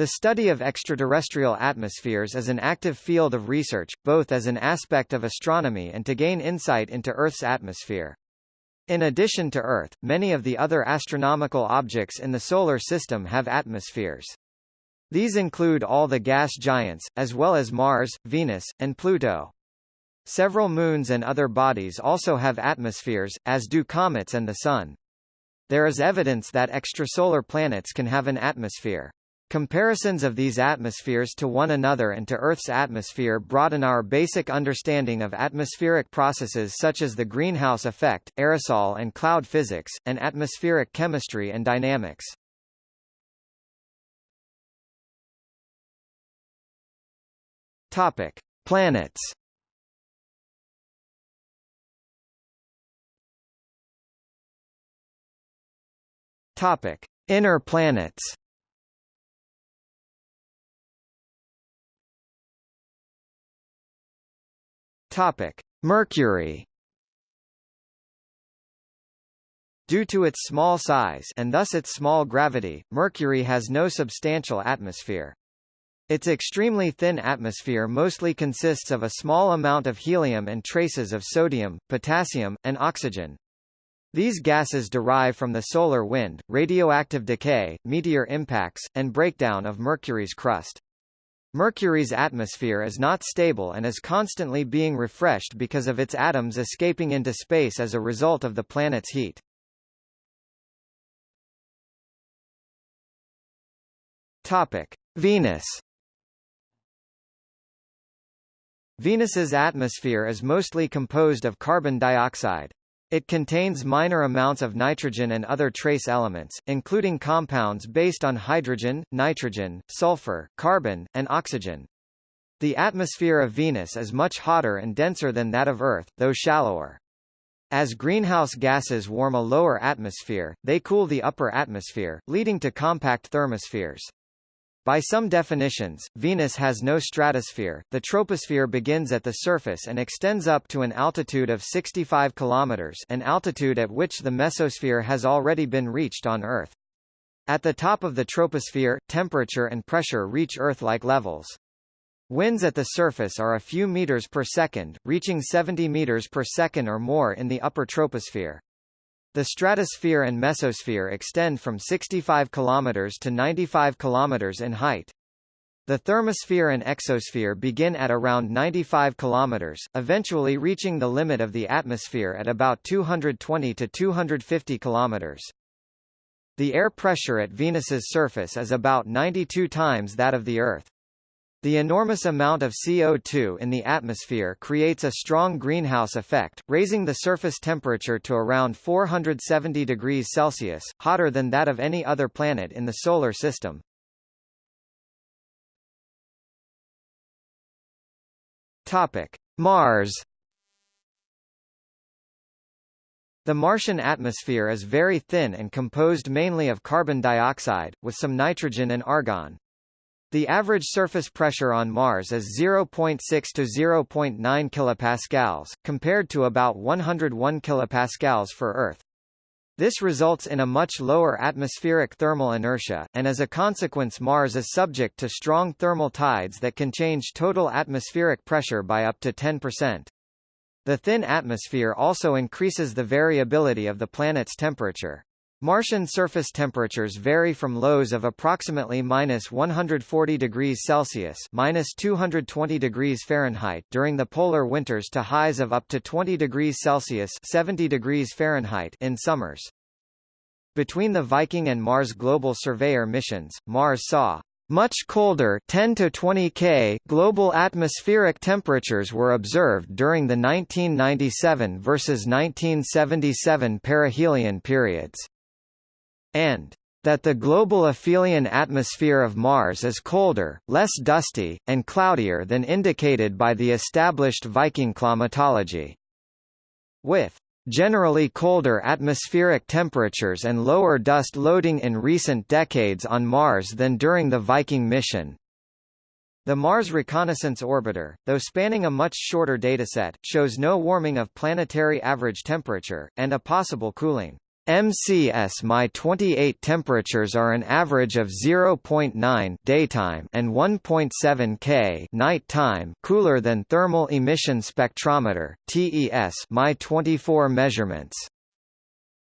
The study of extraterrestrial atmospheres is an active field of research, both as an aspect of astronomy and to gain insight into Earth's atmosphere. In addition to Earth, many of the other astronomical objects in the Solar System have atmospheres. These include all the gas giants, as well as Mars, Venus, and Pluto. Several moons and other bodies also have atmospheres, as do comets and the Sun. There is evidence that extrasolar planets can have an atmosphere. Comparisons of these atmospheres to one another and to Earth's atmosphere broaden our basic understanding of atmospheric processes such as the greenhouse effect, aerosol and cloud physics, and atmospheric chemistry and dynamics. Topic: Planets. Topic: Inner planets. Topic: Mercury. Due to its small size and thus its small gravity, Mercury has no substantial atmosphere. Its extremely thin atmosphere mostly consists of a small amount of helium and traces of sodium, potassium, and oxygen. These gases derive from the solar wind, radioactive decay, meteor impacts, and breakdown of Mercury's crust. Mercury's atmosphere is not stable and is constantly being refreshed because of its atoms escaping into space as a result of the planet's heat. Topic: Venus. Venus's atmosphere is mostly composed of carbon dioxide. It contains minor amounts of nitrogen and other trace elements, including compounds based on hydrogen, nitrogen, sulfur, carbon, and oxygen. The atmosphere of Venus is much hotter and denser than that of Earth, though shallower. As greenhouse gases warm a lower atmosphere, they cool the upper atmosphere, leading to compact thermospheres. By some definitions, Venus has no stratosphere. The troposphere begins at the surface and extends up to an altitude of 65 kilometers, an altitude at which the mesosphere has already been reached on Earth. At the top of the troposphere, temperature and pressure reach Earth-like levels. Winds at the surface are a few meters per second, reaching 70 meters per second or more in the upper troposphere. The stratosphere and mesosphere extend from 65 km to 95 km in height. The thermosphere and exosphere begin at around 95 km, eventually reaching the limit of the atmosphere at about 220 to 250 km. The air pressure at Venus's surface is about 92 times that of the Earth. The enormous amount of CO2 in the atmosphere creates a strong greenhouse effect, raising the surface temperature to around 470 degrees Celsius, hotter than that of any other planet in the Solar System. Mars The Martian atmosphere is very thin and composed mainly of carbon dioxide, with some nitrogen and argon. The average surface pressure on Mars is 0.6 to 0.9 kilopascals, compared to about 101 kilopascals for Earth. This results in a much lower atmospheric thermal inertia, and as a consequence Mars is subject to strong thermal tides that can change total atmospheric pressure by up to 10%. The thin atmosphere also increases the variability of the planet's temperature. Martian surface temperatures vary from lows of approximately minus 140 degrees Celsius minus 220 degrees Fahrenheit during the polar winters to highs of up to 20 degrees Celsius 70 degrees Fahrenheit in summers. Between the Viking and Mars Global Surveyor missions, Mars saw much colder 10 to 20 K global atmospheric temperatures were observed during the 1997 versus 1977 perihelion periods and that the global aphelion atmosphere of Mars is colder, less dusty, and cloudier than indicated by the established Viking climatology. With generally colder atmospheric temperatures and lower dust loading in recent decades on Mars than during the Viking mission. The Mars Reconnaissance Orbiter, though spanning a much shorter dataset, shows no warming of planetary average temperature, and a possible cooling. MCS My 28 temperatures are an average of 0.9 daytime and 1.7 K nighttime cooler than thermal emission spectrometer TES My 24 measurements.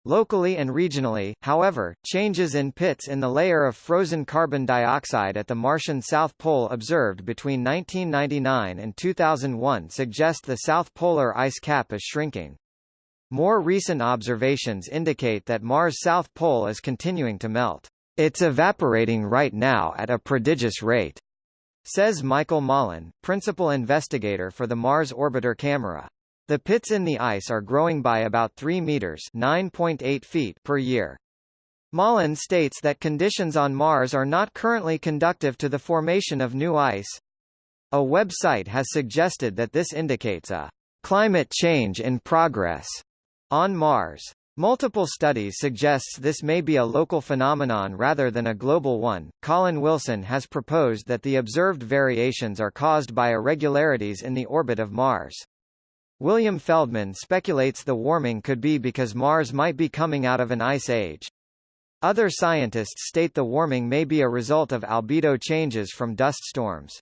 Locally and regionally, however, changes in pits in the layer of frozen carbon dioxide at the Martian South Pole observed between 1999 and 2001 suggest the south polar ice cap is shrinking. More recent observations indicate that Mars' south pole is continuing to melt. It's evaporating right now at a prodigious rate, says Michael Malin, principal investigator for the Mars Orbiter camera. The pits in the ice are growing by about 3 meters (9.8 feet) per year. Malin states that conditions on Mars are not currently conductive to the formation of new ice. A website has suggested that this indicates a climate change in progress on Mars. Multiple studies suggests this may be a local phenomenon rather than a global one. Colin Wilson has proposed that the observed variations are caused by irregularities in the orbit of Mars. William Feldman speculates the warming could be because Mars might be coming out of an ice age. Other scientists state the warming may be a result of albedo changes from dust storms.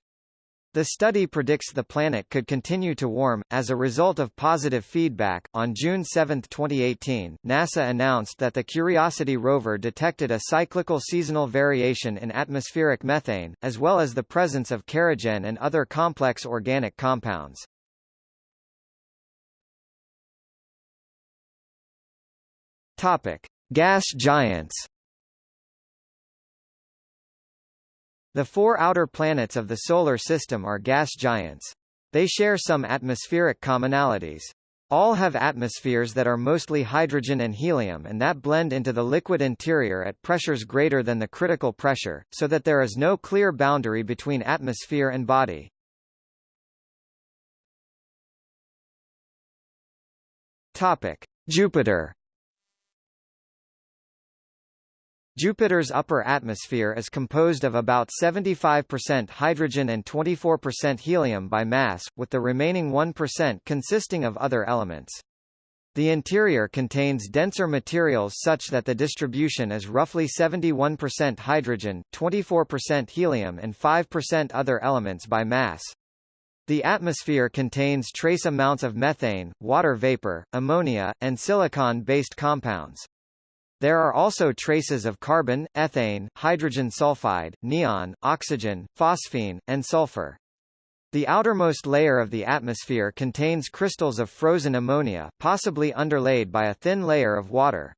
The study predicts the planet could continue to warm. As a result of positive feedback, on June 7, 2018, NASA announced that the Curiosity rover detected a cyclical seasonal variation in atmospheric methane, as well as the presence of kerogen and other complex organic compounds. Topic: Gas giants. The four outer planets of the Solar System are gas giants. They share some atmospheric commonalities. All have atmospheres that are mostly hydrogen and helium and that blend into the liquid interior at pressures greater than the critical pressure, so that there is no clear boundary between atmosphere and body. Topic: Jupiter Jupiter's upper atmosphere is composed of about 75% hydrogen and 24% helium by mass, with the remaining 1% consisting of other elements. The interior contains denser materials such that the distribution is roughly 71% hydrogen, 24% helium and 5% other elements by mass. The atmosphere contains trace amounts of methane, water vapor, ammonia, and silicon-based compounds. There are also traces of carbon, ethane, hydrogen sulfide, neon, oxygen, phosphine, and sulfur. The outermost layer of the atmosphere contains crystals of frozen ammonia, possibly underlaid by a thin layer of water.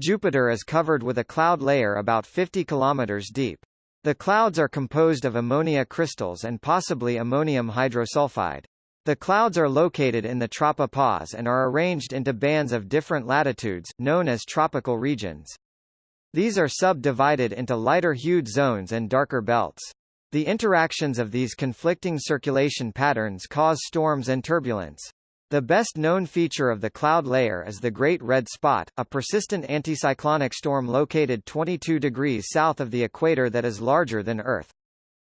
Jupiter is covered with a cloud layer about 50 kilometers deep. The clouds are composed of ammonia crystals and possibly ammonium hydrosulfide. The clouds are located in the tropopause and are arranged into bands of different latitudes, known as tropical regions. These are subdivided into lighter-hued zones and darker belts. The interactions of these conflicting circulation patterns cause storms and turbulence. The best-known feature of the cloud layer is the Great Red Spot, a persistent anticyclonic storm located 22 degrees south of the equator that is larger than Earth.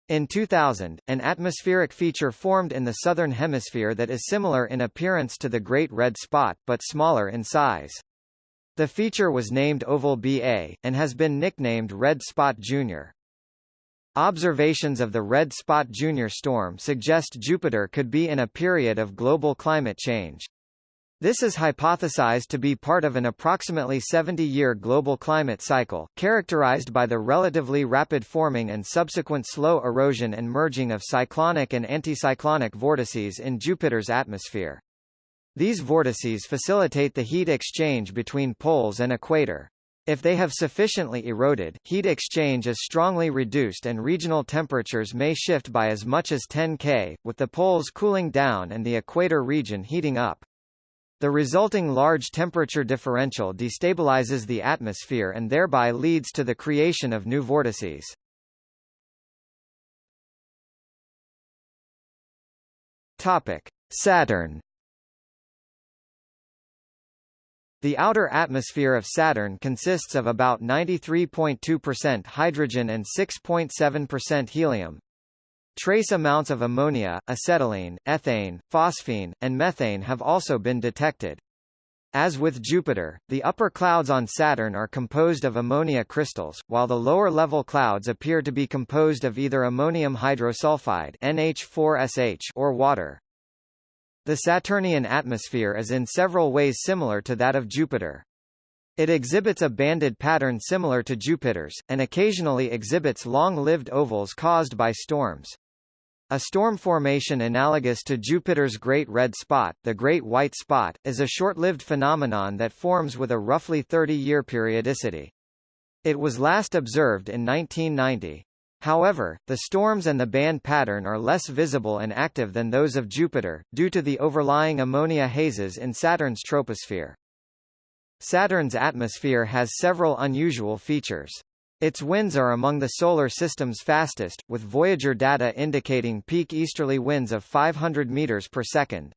In 2000, an atmospheric feature formed in the southern hemisphere that is similar in appearance to the Great Red Spot, but smaller in size. The feature was named Oval BA, and has been nicknamed Red Spot Jr. Observations of the Red Spot Jr. storm suggest Jupiter could be in a period of global climate change. This is hypothesized to be part of an approximately 70-year global climate cycle, characterized by the relatively rapid forming and subsequent slow erosion and merging of cyclonic and anticyclonic vortices in Jupiter's atmosphere. These vortices facilitate the heat exchange between poles and equator. If they have sufficiently eroded, heat exchange is strongly reduced and regional temperatures may shift by as much as 10 K, with the poles cooling down and the equator region heating up. The resulting large temperature differential destabilizes the atmosphere and thereby leads to the creation of new vortices. Topic: Saturn. The outer atmosphere of Saturn consists of about 93.2% hydrogen and 6.7% helium, Trace amounts of ammonia, acetylene, ethane, phosphine, and methane have also been detected. As with Jupiter, the upper clouds on Saturn are composed of ammonia crystals, while the lower-level clouds appear to be composed of either ammonium hydrosulfide NH4SH or water. The Saturnian atmosphere is in several ways similar to that of Jupiter. It exhibits a banded pattern similar to Jupiter's, and occasionally exhibits long-lived ovals caused by storms. A storm formation analogous to Jupiter's Great Red Spot, the Great White Spot, is a short-lived phenomenon that forms with a roughly 30-year periodicity. It was last observed in 1990. However, the storms and the band pattern are less visible and active than those of Jupiter, due to the overlying ammonia hazes in Saturn's troposphere. Saturn's atmosphere has several unusual features. Its winds are among the Solar System's fastest, with Voyager data indicating peak easterly winds of 500 meters per second.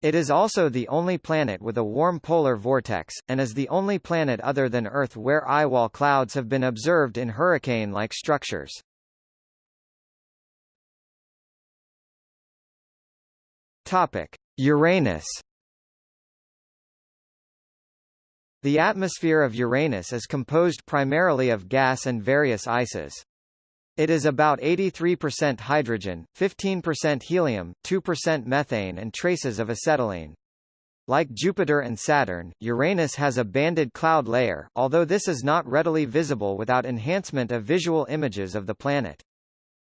It is also the only planet with a warm polar vortex, and is the only planet other than Earth where eye-wall clouds have been observed in hurricane-like structures. Topic: Uranus The atmosphere of Uranus is composed primarily of gas and various ices. It is about 83% hydrogen, 15% helium, 2% methane and traces of acetylene. Like Jupiter and Saturn, Uranus has a banded cloud layer, although this is not readily visible without enhancement of visual images of the planet.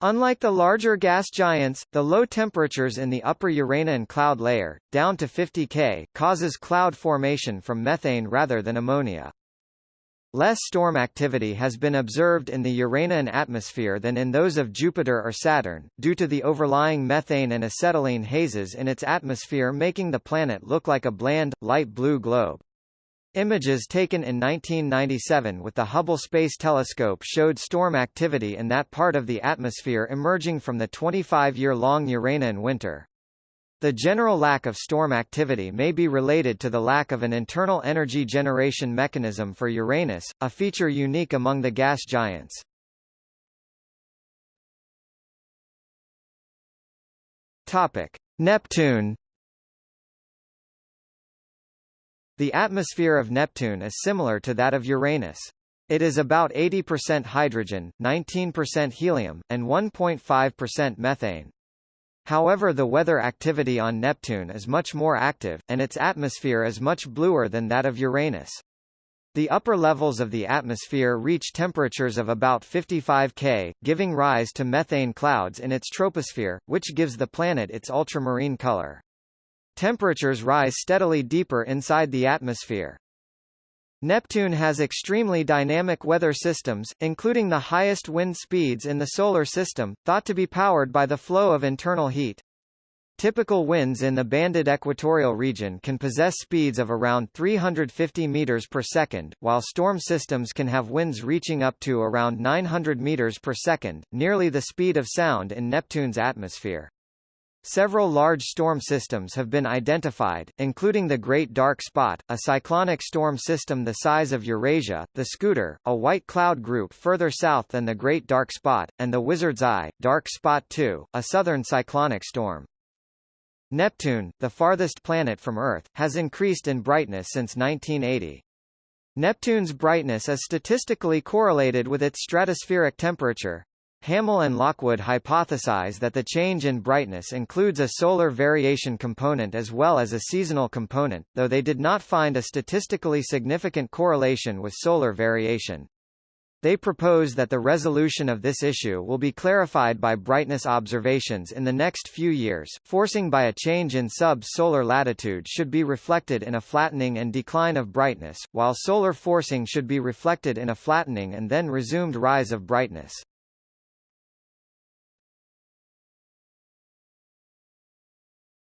Unlike the larger gas giants, the low temperatures in the upper Uranian cloud layer, down to 50 K, causes cloud formation from methane rather than ammonia. Less storm activity has been observed in the Uranian atmosphere than in those of Jupiter or Saturn, due to the overlying methane and acetylene hazes in its atmosphere making the planet look like a bland, light blue globe. Images taken in 1997 with the Hubble Space Telescope showed storm activity in that part of the atmosphere emerging from the 25-year-long Uranian winter. The general lack of storm activity may be related to the lack of an internal energy generation mechanism for Uranus, a feature unique among the gas giants. Topic: Neptune The atmosphere of Neptune is similar to that of Uranus. It is about 80% hydrogen, 19% helium, and 1.5% methane. However the weather activity on Neptune is much more active, and its atmosphere is much bluer than that of Uranus. The upper levels of the atmosphere reach temperatures of about 55 K, giving rise to methane clouds in its troposphere, which gives the planet its ultramarine color. Temperatures rise steadily deeper inside the atmosphere. Neptune has extremely dynamic weather systems, including the highest wind speeds in the Solar System, thought to be powered by the flow of internal heat. Typical winds in the banded equatorial region can possess speeds of around 350 meters per second, while storm systems can have winds reaching up to around 900 meters per second, nearly the speed of sound in Neptune's atmosphere. Several large storm systems have been identified, including the Great Dark Spot, a cyclonic storm system the size of Eurasia, the Scooter, a white cloud group further south than the Great Dark Spot, and the Wizard's Eye, Dark Spot 2, a southern cyclonic storm. Neptune, the farthest planet from Earth, has increased in brightness since 1980. Neptune's brightness is statistically correlated with its stratospheric temperature, Hammel and Lockwood hypothesize that the change in brightness includes a solar variation component as well as a seasonal component, though they did not find a statistically significant correlation with solar variation. They propose that the resolution of this issue will be clarified by brightness observations in the next few years. Forcing by a change in sub-solar latitude should be reflected in a flattening and decline of brightness, while solar forcing should be reflected in a flattening and then resumed rise of brightness.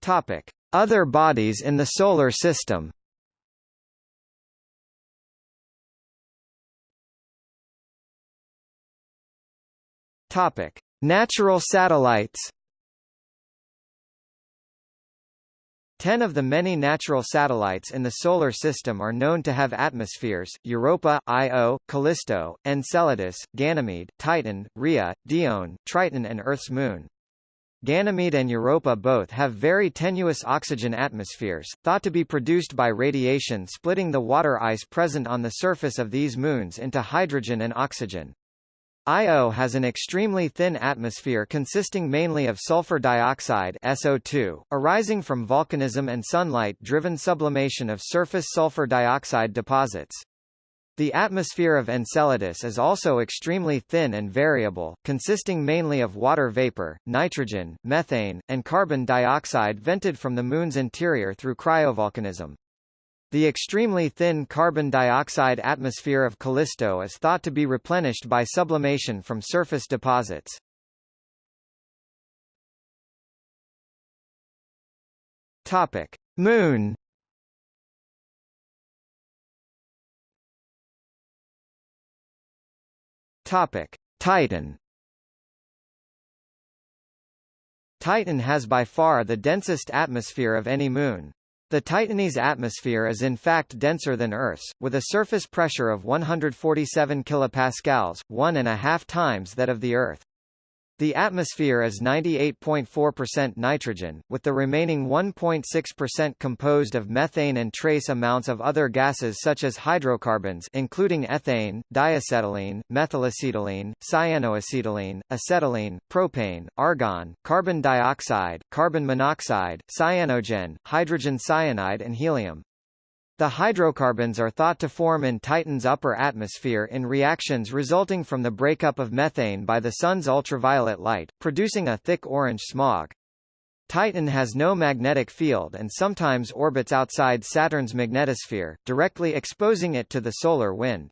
Topic: Other bodies in the solar system. Topic: Natural satellites. Ten of the many natural satellites in the Solar System are known to have atmospheres, Europa, Io, Callisto, Enceladus, Ganymede, Titan, Rhea, Dione, Triton and Earth's moon. Ganymede and Europa both have very tenuous oxygen atmospheres, thought to be produced by radiation splitting the water ice present on the surface of these moons into hydrogen and oxygen. Io has an extremely thin atmosphere consisting mainly of sulfur dioxide SO2, arising from volcanism and sunlight-driven sublimation of surface sulfur dioxide deposits. The atmosphere of Enceladus is also extremely thin and variable, consisting mainly of water vapor, nitrogen, methane, and carbon dioxide vented from the Moon's interior through cryovolcanism. The extremely thin carbon dioxide atmosphere of Callisto is thought to be replenished by sublimation from surface deposits. Topic: Moon Topic: Titan. Titan has by far the densest atmosphere of any moon. The Titanese atmosphere is in fact denser than Earth's, with a surface pressure of 147 kilopascals, one and a half times that of the Earth. The atmosphere is 98.4% nitrogen, with the remaining 1.6% composed of methane and trace amounts of other gases such as hydrocarbons including ethane, diacetylene, methylacetylene, cyanoacetylene, acetylene, propane, argon, carbon dioxide, carbon monoxide, cyanogen, hydrogen cyanide and helium. The hydrocarbons are thought to form in Titan's upper atmosphere in reactions resulting from the breakup of methane by the Sun's ultraviolet light, producing a thick orange smog. Titan has no magnetic field and sometimes orbits outside Saturn's magnetosphere, directly exposing it to the solar wind.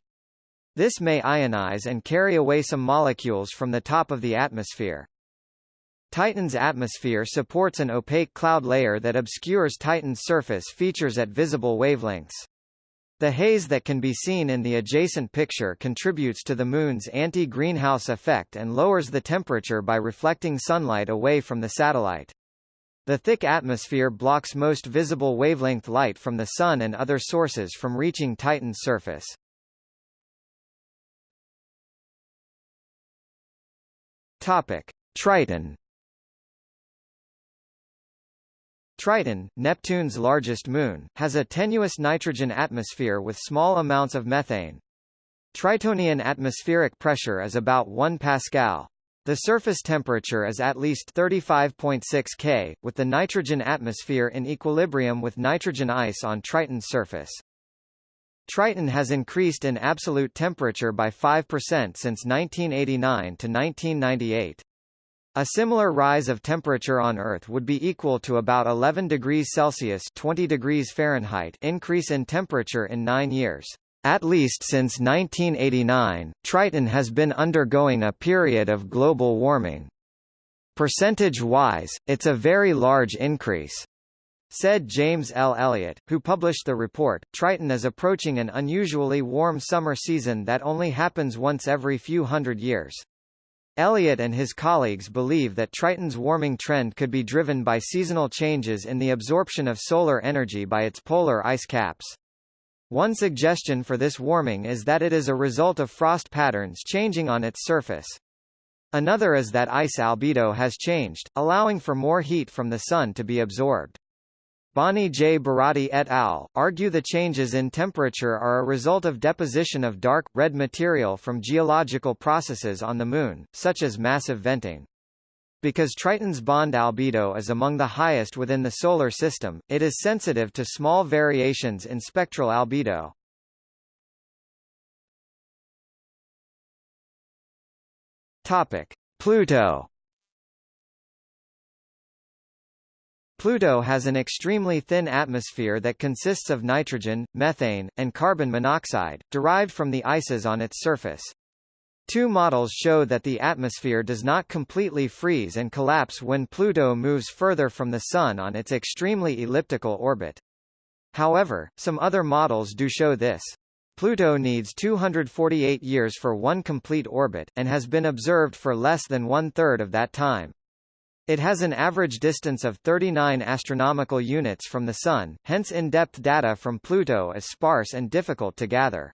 This may ionize and carry away some molecules from the top of the atmosphere. Titan's atmosphere supports an opaque cloud layer that obscures Titan's surface features at visible wavelengths. The haze that can be seen in the adjacent picture contributes to the Moon's anti-greenhouse effect and lowers the temperature by reflecting sunlight away from the satellite. The thick atmosphere blocks most visible wavelength light from the Sun and other sources from reaching Titan's surface. Topic. Triton Triton, Neptune's largest moon, has a tenuous nitrogen atmosphere with small amounts of methane. Tritonian atmospheric pressure is about 1 pascal. The surface temperature is at least 35.6 K, with the nitrogen atmosphere in equilibrium with nitrogen ice on Triton's surface. Triton has increased in absolute temperature by 5% since 1989 to 1998. A similar rise of temperature on Earth would be equal to about 11 degrees Celsius 20 degrees Fahrenheit increase in temperature in nine years. At least since 1989, Triton has been undergoing a period of global warming. Percentage-wise, it's a very large increase. Said James L. Elliott, who published the report, Triton is approaching an unusually warm summer season that only happens once every few hundred years. Elliott and his colleagues believe that Triton's warming trend could be driven by seasonal changes in the absorption of solar energy by its polar ice caps. One suggestion for this warming is that it is a result of frost patterns changing on its surface. Another is that ice albedo has changed, allowing for more heat from the Sun to be absorbed. Bonnie J. Buratti et al. argue the changes in temperature are a result of deposition of dark, red material from geological processes on the Moon, such as massive venting. Because Triton's bond albedo is among the highest within the Solar System, it is sensitive to small variations in spectral albedo. Pluto Pluto has an extremely thin atmosphere that consists of nitrogen, methane, and carbon monoxide, derived from the ices on its surface. Two models show that the atmosphere does not completely freeze and collapse when Pluto moves further from the Sun on its extremely elliptical orbit. However, some other models do show this. Pluto needs 248 years for one complete orbit, and has been observed for less than one-third of that time. It has an average distance of 39 astronomical units from the Sun, hence in-depth data from Pluto is sparse and difficult to gather.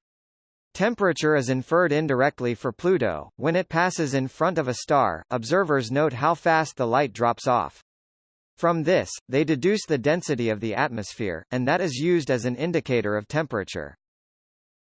Temperature is inferred indirectly for Pluto. When it passes in front of a star, observers note how fast the light drops off. From this, they deduce the density of the atmosphere, and that is used as an indicator of temperature.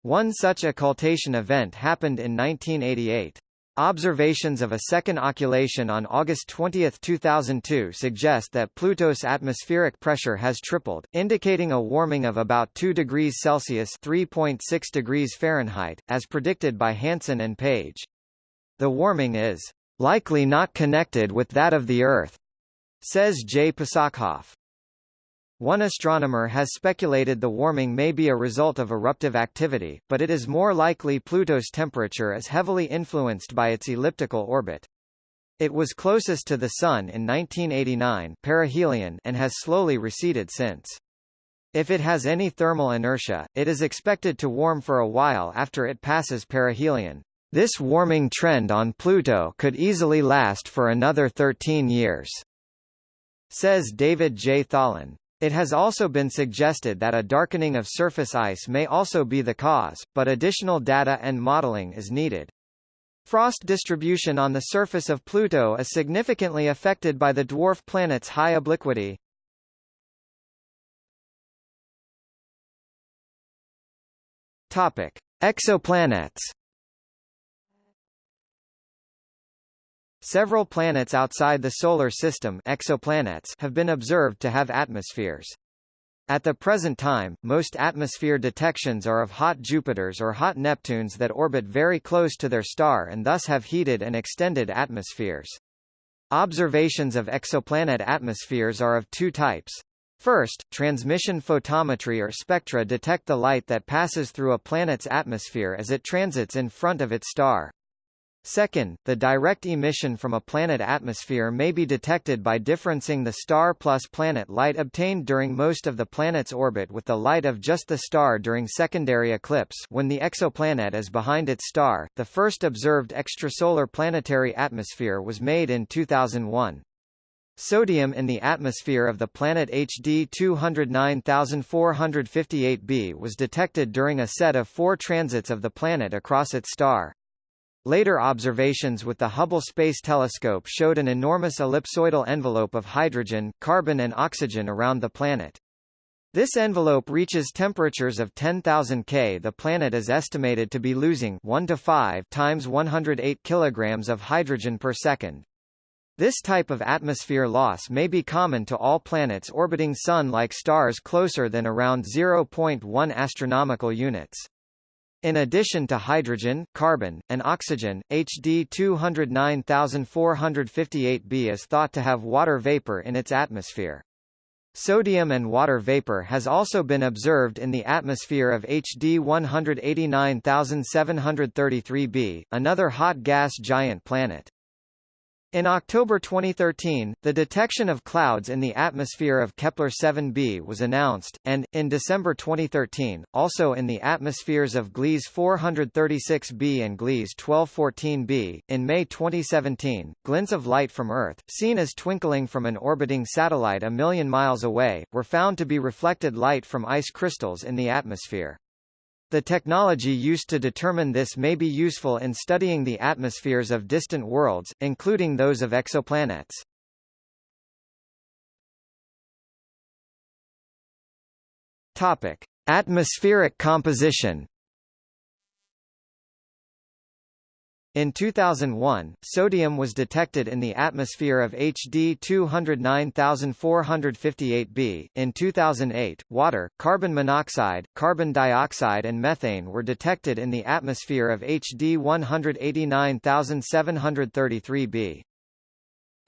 One such occultation event happened in 1988. Observations of a second occultation on August 20, 2002 suggest that Pluto's atmospheric pressure has tripled, indicating a warming of about 2 degrees Celsius (3.6 degrees Fahrenheit), as predicted by Hansen and Page. The warming is likely not connected with that of the Earth, says J. Pasachoff. One astronomer has speculated the warming may be a result of eruptive activity, but it is more likely Pluto's temperature is heavily influenced by its elliptical orbit. It was closest to the Sun in 1989 perihelion and has slowly receded since. If it has any thermal inertia, it is expected to warm for a while after it passes perihelion. This warming trend on Pluto could easily last for another 13 years, says David J. Tholen. It has also been suggested that a darkening of surface ice may also be the cause, but additional data and modeling is needed. Frost distribution on the surface of Pluto is significantly affected by the dwarf planet's high obliquity. Topic: Exoplanets Several planets outside the Solar System exoplanets have been observed to have atmospheres. At the present time, most atmosphere detections are of hot Jupiters or hot Neptunes that orbit very close to their star and thus have heated and extended atmospheres. Observations of exoplanet atmospheres are of two types. First, transmission photometry or spectra detect the light that passes through a planet's atmosphere as it transits in front of its star. Second, the direct emission from a planet atmosphere may be detected by differencing the star plus planet light obtained during most of the planet's orbit with the light of just the star during secondary eclipse when the exoplanet is behind its star. The first observed extrasolar planetary atmosphere was made in 2001. Sodium in the atmosphere of the planet HD 209458b was detected during a set of four transits of the planet across its star. Later observations with the Hubble Space Telescope showed an enormous ellipsoidal envelope of hydrogen, carbon and oxygen around the planet. This envelope reaches temperatures of 10,000 K. The planet is estimated to be losing 1 to 5 times 108 kilograms of hydrogen per second. This type of atmosphere loss may be common to all planets orbiting Sun-like stars closer than around 0.1 astronomical units. In addition to hydrogen, carbon, and oxygen, HD 209458b is thought to have water vapor in its atmosphere. Sodium and water vapor has also been observed in the atmosphere of HD 189733b, another hot gas giant planet. In October 2013, the detection of clouds in the atmosphere of Kepler-7b was announced, and, in December 2013, also in the atmospheres of Gliese 436b and Gliese 1214b. In May 2017, glints of light from Earth, seen as twinkling from an orbiting satellite a million miles away, were found to be reflected light from ice crystals in the atmosphere. The technology used to determine this may be useful in studying the atmospheres of distant worlds, including those of exoplanets. Topic: Atmospheric composition In 2001, sodium was detected in the atmosphere of HD 209458b. In 2008, water, carbon monoxide, carbon dioxide and methane were detected in the atmosphere of HD 189733b.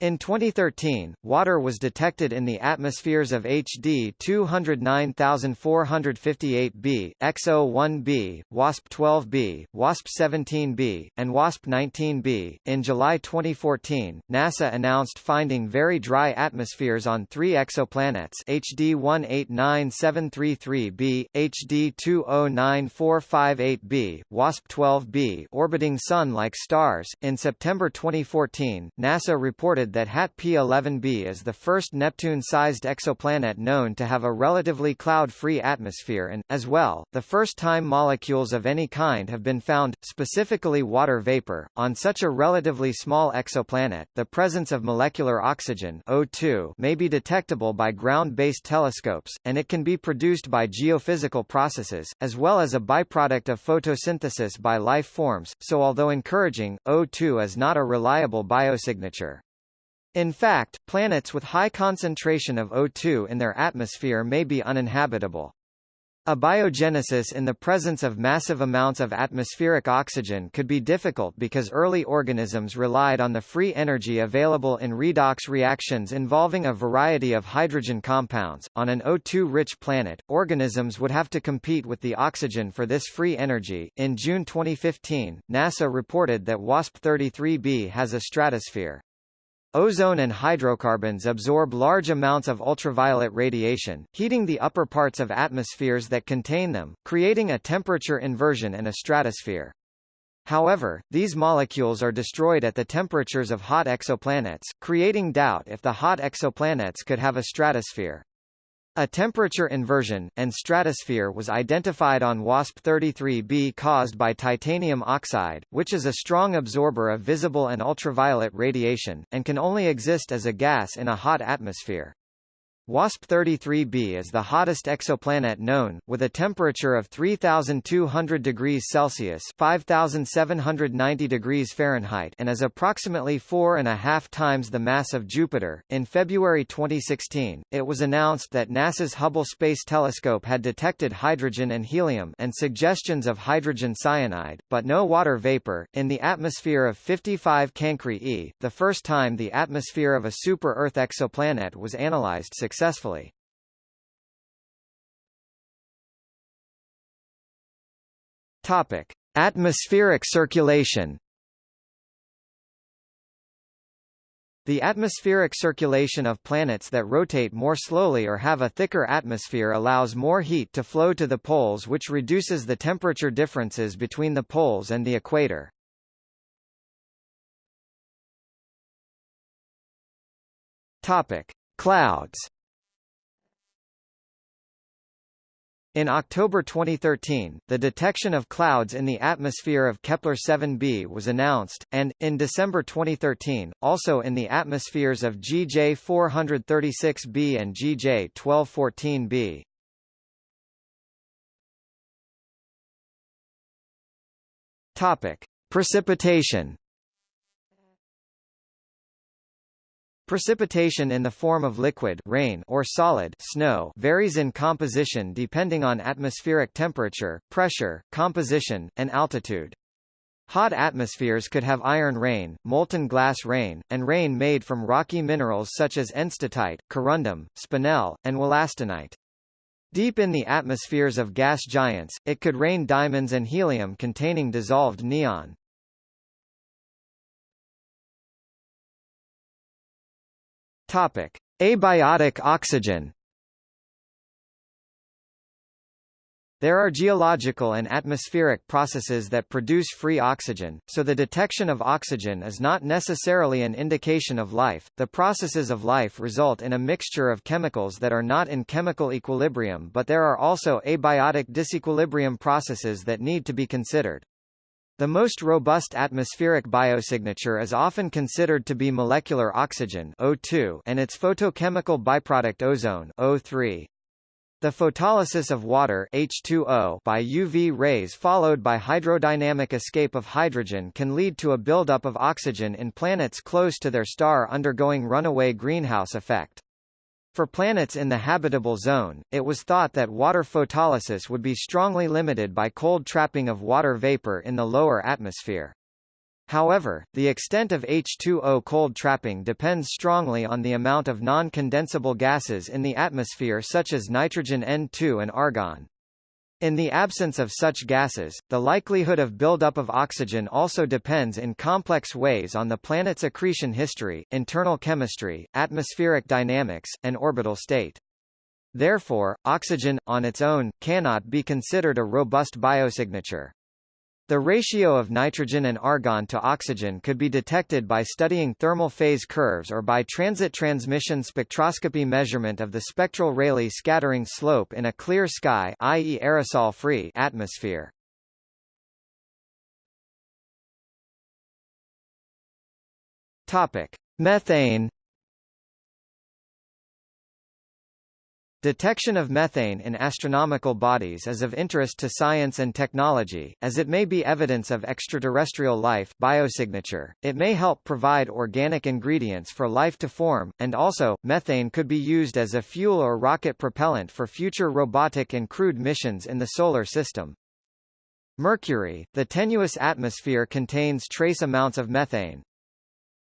In 2013, water was detected in the atmospheres of HD 209458b, XO1b, WASP-12b, WASP-17b, and WASP-19b. In July 2014, NASA announced finding very dry atmospheres on three exoplanets HD 189733b, HD 209458b, WASP-12b orbiting Sun-like stars. In September 2014, NASA reported that HAT P11b is the first Neptune-sized exoplanet known to have a relatively cloud-free atmosphere and, as well, the first time molecules of any kind have been found, specifically water vapor. On such a relatively small exoplanet, the presence of molecular oxygen O2 may be detectable by ground-based telescopes, and it can be produced by geophysical processes, as well as a byproduct of photosynthesis by life forms, so although encouraging, O2 is not a reliable biosignature. In fact, planets with high concentration of O2 in their atmosphere may be uninhabitable. Abiogenesis in the presence of massive amounts of atmospheric oxygen could be difficult because early organisms relied on the free energy available in redox reactions involving a variety of hydrogen compounds. On an O2-rich planet, organisms would have to compete with the oxygen for this free energy. In June 2015, NASA reported that WASP-33b has a stratosphere. Ozone and hydrocarbons absorb large amounts of ultraviolet radiation, heating the upper parts of atmospheres that contain them, creating a temperature inversion and a stratosphere. However, these molecules are destroyed at the temperatures of hot exoplanets, creating doubt if the hot exoplanets could have a stratosphere. A temperature inversion, and stratosphere was identified on WASP-33b caused by titanium oxide, which is a strong absorber of visible and ultraviolet radiation, and can only exist as a gas in a hot atmosphere. WASP-33b is the hottest exoplanet known, with a temperature of 3,200 degrees Celsius (5,790 degrees Fahrenheit) and is approximately four and a half times the mass of Jupiter. In February 2016, it was announced that NASA's Hubble Space Telescope had detected hydrogen and helium and suggestions of hydrogen cyanide, but no water vapor, in the atmosphere of 55 Cancri e, the first time the atmosphere of a super-Earth exoplanet was analyzed successfully. Topic: Atmospheric circulation. The atmospheric circulation of planets that rotate more slowly or have a thicker atmosphere allows more heat to flow to the poles which reduces the temperature differences between the poles and the equator. Topic: Clouds. In October 2013, the detection of clouds in the atmosphere of Kepler-7b was announced, and, in December 2013, also in the atmospheres of GJ 436b and GJ 1214b. Topic: Precipitation. Precipitation in the form of liquid rain or solid snow varies in composition depending on atmospheric temperature, pressure, composition, and altitude. Hot atmospheres could have iron rain, molten glass rain, and rain made from rocky minerals such as enstatite, corundum, spinel, and wollastonite. Deep in the atmospheres of gas giants, it could rain diamonds and helium containing dissolved neon. Topic: Abiotic oxygen. There are geological and atmospheric processes that produce free oxygen, so the detection of oxygen is not necessarily an indication of life. The processes of life result in a mixture of chemicals that are not in chemical equilibrium, but there are also abiotic disequilibrium processes that need to be considered. The most robust atmospheric biosignature is often considered to be molecular oxygen O2 and its photochemical byproduct ozone O3. The photolysis of water H2O by UV rays followed by hydrodynamic escape of hydrogen can lead to a buildup of oxygen in planets close to their star undergoing runaway greenhouse effect. For planets in the habitable zone, it was thought that water photolysis would be strongly limited by cold trapping of water vapor in the lower atmosphere. However, the extent of H2O cold trapping depends strongly on the amount of non-condensable gases in the atmosphere such as nitrogen N2 and argon. In the absence of such gases, the likelihood of buildup of oxygen also depends in complex ways on the planet's accretion history, internal chemistry, atmospheric dynamics, and orbital state. Therefore, oxygen, on its own, cannot be considered a robust biosignature. The ratio of nitrogen and argon to oxygen could be detected by studying thermal phase curves or by transit transmission spectroscopy measurement of the spectral Rayleigh scattering slope in a clear sky i.e. aerosol-free atmosphere. Topic: Methane Detection of methane in astronomical bodies is of interest to science and technology, as it may be evidence of extraterrestrial life biosignature, it may help provide organic ingredients for life to form, and also, methane could be used as a fuel or rocket propellant for future robotic and crewed missions in the Solar System. Mercury, the tenuous atmosphere contains trace amounts of methane,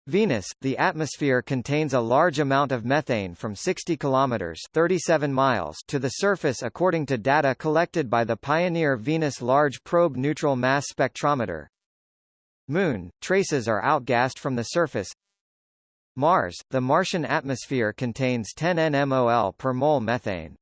Venus, the atmosphere contains a large amount of methane from 60 kilometers 37 miles to the surface according to data collected by the Pioneer Venus Large Probe Neutral Mass Spectrometer. Moon, traces are outgassed from the surface. Mars, the Martian atmosphere contains 10 nmol per mole methane.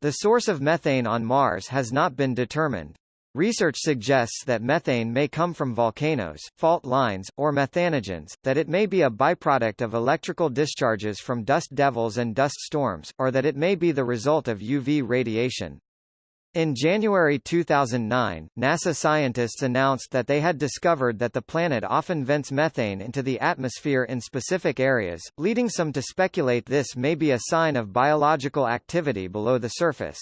The source of methane on Mars has not been determined. Research suggests that methane may come from volcanoes, fault lines, or methanogens, that it may be a byproduct of electrical discharges from dust devils and dust storms, or that it may be the result of UV radiation. In January 2009, NASA scientists announced that they had discovered that the planet often vents methane into the atmosphere in specific areas, leading some to speculate this may be a sign of biological activity below the surface.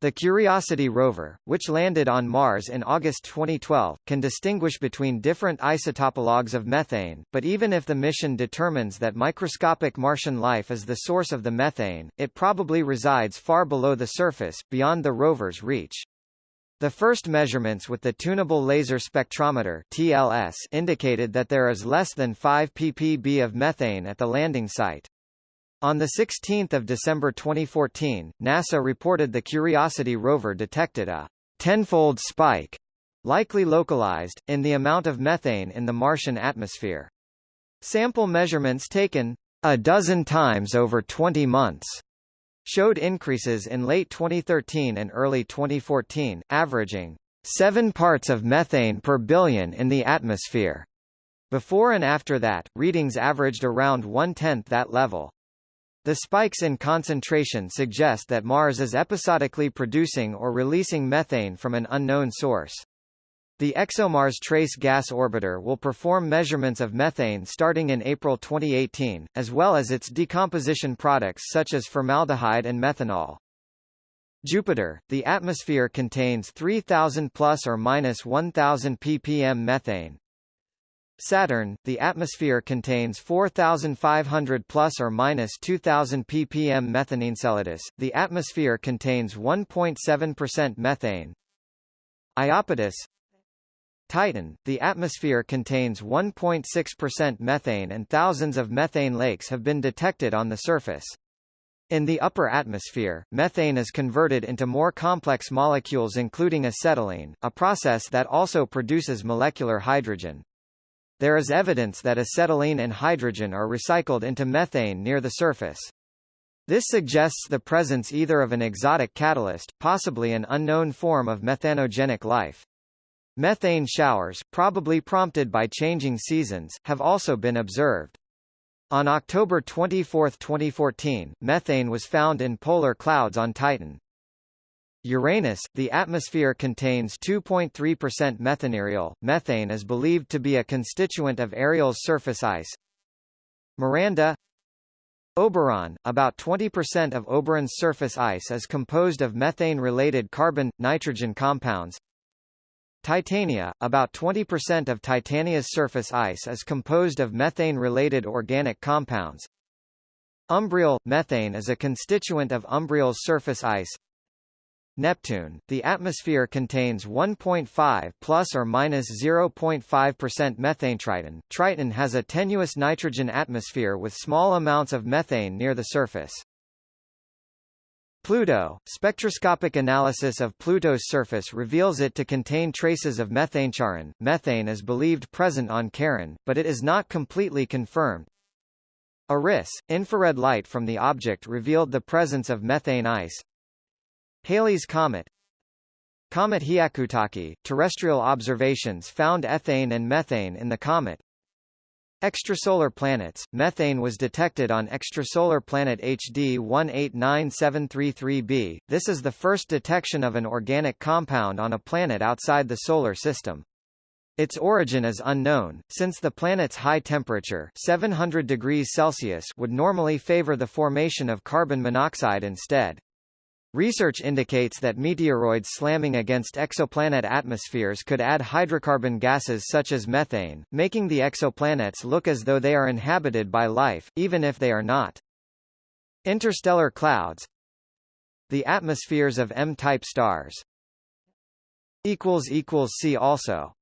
The Curiosity rover, which landed on Mars in August 2012, can distinguish between different isotopologues of methane, but even if the mission determines that microscopic Martian life is the source of the methane, it probably resides far below the surface, beyond the rover's reach. The first measurements with the Tunable Laser Spectrometer TLS indicated that there is less than 5 ppb of methane at the landing site. On 16 December 2014, NASA reported the Curiosity rover detected a tenfold spike, likely localized, in the amount of methane in the Martian atmosphere. Sample measurements taken a dozen times over 20 months showed increases in late 2013 and early 2014, averaging 7 parts of methane per billion in the atmosphere. Before and after that, readings averaged around one-tenth that level. The spikes in concentration suggest that Mars is episodically producing or releasing methane from an unknown source. The ExoMars Trace Gas Orbiter will perform measurements of methane starting in April 2018, as well as its decomposition products such as formaldehyde and methanol. Jupiter, the atmosphere contains 3000 plus or minus 1000 ppm methane, Saturn, the atmosphere contains 4,500 plus or minus 2,000 ppm methane. Enceladus, the atmosphere contains 1.7% methane. Iapetus Titan, the atmosphere contains 1.6% methane and thousands of methane lakes have been detected on the surface. In the upper atmosphere, methane is converted into more complex molecules including acetylene, a process that also produces molecular hydrogen. There is evidence that acetylene and hydrogen are recycled into methane near the surface. This suggests the presence either of an exotic catalyst, possibly an unknown form of methanogenic life. Methane showers, probably prompted by changing seasons, have also been observed. On October 24, 2014, methane was found in polar clouds on Titan. Uranus, the atmosphere contains 2.3% methane Ariel. Methane is believed to be a constituent of Ariel's surface ice. Miranda Oberon, about 20% of Oberon's surface ice is composed of methane-related carbon-nitrogen compounds. Titania, about 20% of Titania's surface ice is composed of methane-related organic compounds. Umbriel – Methane is a constituent of Umbriel's surface ice. Neptune, the atmosphere contains 1.5 plus or minus 0.5% methane. Triton. Triton has a tenuous nitrogen atmosphere with small amounts of methane near the surface. Pluto, spectroscopic analysis of Pluto's surface reveals it to contain traces of methane. Charon, methane is believed present on Charon, but it is not completely confirmed. Eris, infrared light from the object revealed the presence of methane ice. Halley's Comet Comet Hyakutake, terrestrial observations found ethane and methane in the comet. Extrasolar planets, methane was detected on extrasolar planet HD 189733b, this is the first detection of an organic compound on a planet outside the Solar System. Its origin is unknown, since the planet's high temperature 700 degrees Celsius would normally favor the formation of carbon monoxide instead. Research indicates that meteoroids slamming against exoplanet atmospheres could add hydrocarbon gases such as methane, making the exoplanets look as though they are inhabited by life, even if they are not. Interstellar clouds The atmospheres of M-type stars See also